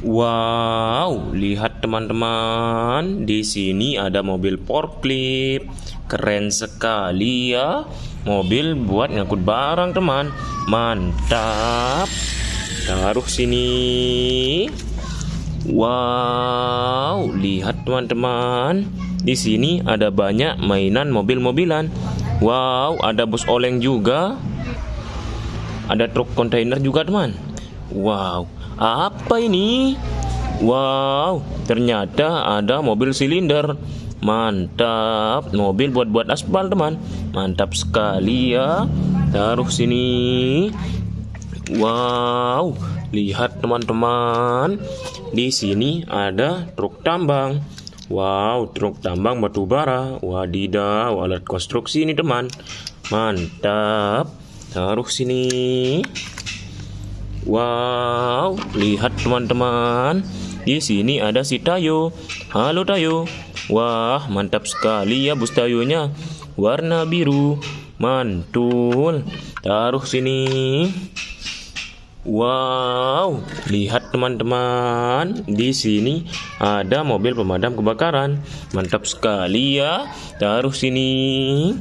Wow, lihat teman-teman, di sini ada mobil forklift. Keren sekali ya. Mobil buat ngangkut barang, teman. Mantap. Taruh sini. Wow, lihat teman-teman. Di sini ada banyak mainan mobil-mobilan. Wow, ada bus oleng juga. Ada truk kontainer juga, teman. Wow, apa ini? Wow, ternyata ada mobil silinder. Mantap, mobil buat-buat aspal, teman. Mantap sekali ya. Taruh sini. Wow, lihat teman-teman. Di sini ada truk tambang. Wow, truk tambang batu bara. Wadidaw, alat konstruksi ini, teman. Mantap. Taruh sini. Wow, lihat teman-teman. Di sini ada si Tayo. Halo Tayo. Wah, mantap sekali ya bus Tayonya. Warna biru. Mantul. Taruh sini. Wow, lihat teman-teman. Di sini ada mobil pemadam kebakaran. Mantap sekali ya. Taruh sini.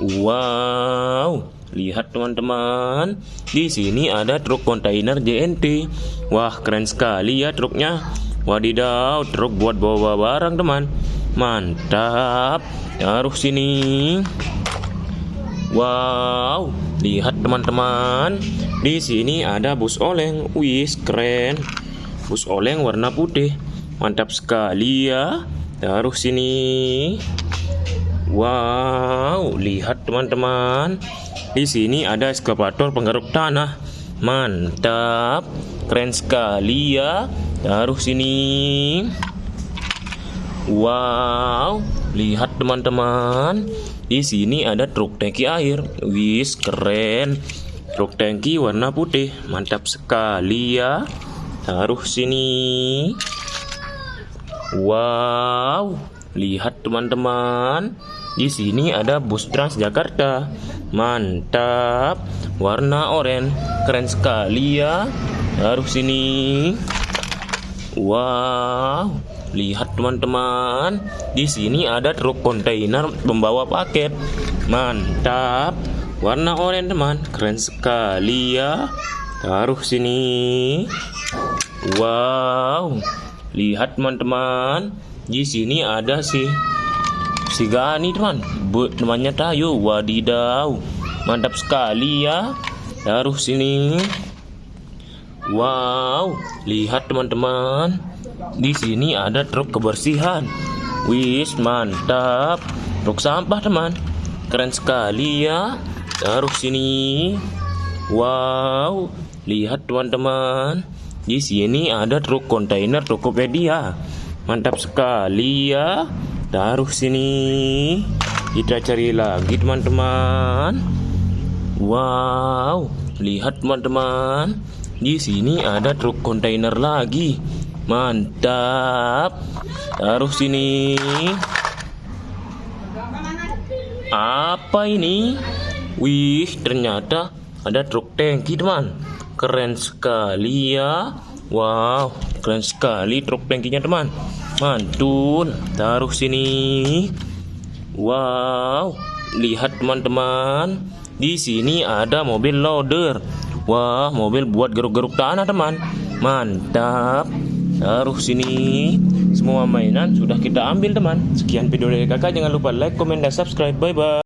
Wow, lihat teman-teman. Di sini ada truk kontainer JNT. Wah, keren sekali ya truknya. Wadidaw, truk buat bawa barang, teman. Mantap. Taruh sini. Wow, lihat teman-teman. Di sini ada bus oleng. Wih, keren. Bus oleng warna putih. Mantap sekali ya. Taruh sini. Wow, lihat teman-teman. Di sini ada eskavator penggaruk tanah. Mantap. Keren sekali ya. Taruh sini. Wow, lihat teman-teman. Di sini ada truk tangki air. Wis, keren. Truk tangki warna putih. Mantap sekali ya. Taruh sini. Wow, lihat teman-teman. Di sini ada bus Transjakarta. Mantap. Warna oranye. Keren sekali ya. Taruh sini. Wow, lihat teman-teman. Di sini ada truk kontainer membawa paket. Mantap. Warna oranye teman. Keren sekali ya. Taruh sini. Wow. Lihat teman-teman. Di sini ada si si Gani teman. Bu, namanya Tayo. Wadidaw. Mantap sekali ya. Taruh sini. Wow, lihat teman-teman. Di sini ada truk kebersihan. Wis, mantap. Truk sampah, teman. Keren sekali ya. Taruh sini. Wow, lihat teman-teman. Di sini ada truk kontainer Tokopedia. Mantap sekali ya. Taruh sini. Kita cari lagi teman-teman. Wow, lihat teman-teman. Di sini ada truk kontainer lagi. Mantap. Taruh sini. Apa ini? Wih, ternyata ada truk tangki, teman. Keren sekali ya. Wow, keren sekali truk tangkinya, teman. Mantul. Taruh sini. Wow, lihat teman-teman. Di sini ada mobil loader. Wah, mobil buat geruk-geruk tanah, teman. Mantap. Taruh sini. Semua mainan sudah kita ambil, teman. Sekian video dari kakak. Jangan lupa like, komen, dan subscribe. Bye-bye.